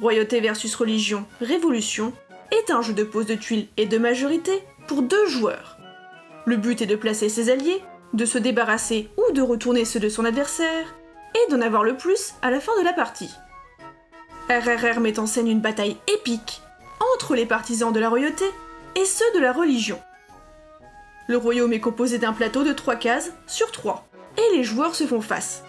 Royauté versus religion, révolution, est un jeu de pose de tuiles et de majorité pour deux joueurs. Le but est de placer ses alliés, de se débarrasser ou de retourner ceux de son adversaire, et d'en avoir le plus à la fin de la partie. RRR met en scène une bataille épique entre les partisans de la royauté et ceux de la religion. Le royaume est composé d'un plateau de 3 cases sur 3, et les joueurs se font face.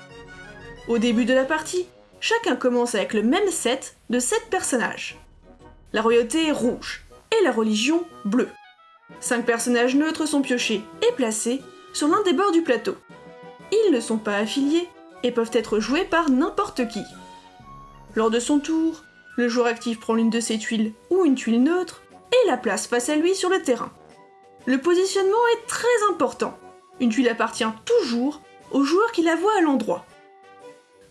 Au début de la partie, chacun commence avec le même set de 7 personnages. La royauté est rouge, et la religion bleue. 5 personnages neutres sont piochés et placés sur l'un des bords du plateau. Ils ne sont pas affiliés et peuvent être joués par n'importe qui. Lors de son tour, le joueur actif prend l'une de ses tuiles ou une tuile neutre et la place face à lui sur le terrain. Le positionnement est très important. Une tuile appartient toujours au joueur qui la voit à l'endroit.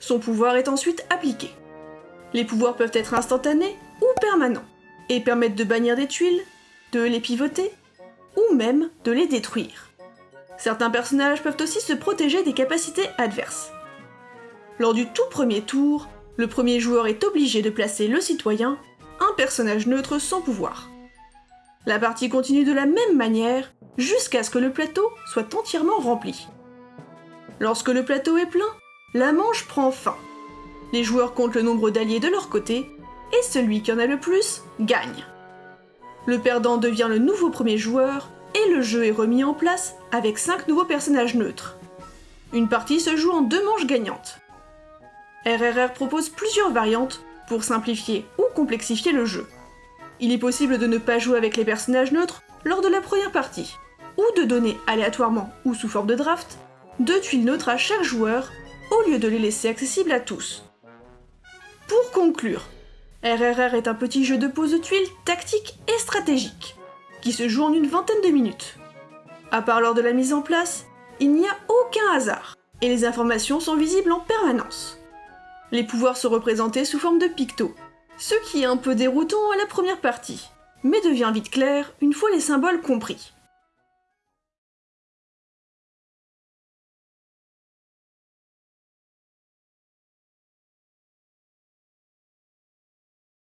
Son pouvoir est ensuite appliqué. Les pouvoirs peuvent être instantanés ou permanents, et permettent de bannir des tuiles, de les pivoter, ou même de les détruire. Certains personnages peuvent aussi se protéger des capacités adverses. Lors du tout premier tour, le premier joueur est obligé de placer le citoyen, un personnage neutre sans pouvoir. La partie continue de la même manière jusqu'à ce que le plateau soit entièrement rempli. Lorsque le plateau est plein, la manche prend fin. Les joueurs comptent le nombre d'alliés de leur côté, et celui qui en a le plus gagne. Le perdant devient le nouveau premier joueur, et le jeu est remis en place avec 5 nouveaux personnages neutres. Une partie se joue en deux manches gagnantes. RRR propose plusieurs variantes pour simplifier ou complexifier le jeu. Il est possible de ne pas jouer avec les personnages neutres lors de la première partie, ou de donner aléatoirement ou sous forme de draft deux tuiles neutres à chaque joueur au lieu de les laisser accessibles à tous. Pour conclure, RRR est un petit jeu de pose de tuiles tactique et stratégique, qui se joue en une vingtaine de minutes. À part lors de la mise en place, il n'y a aucun hasard, et les informations sont visibles en permanence. Les pouvoirs sont représentés sous forme de pictos, ce qui est un peu déroutant à la première partie, mais devient vite clair une fois les symboles compris.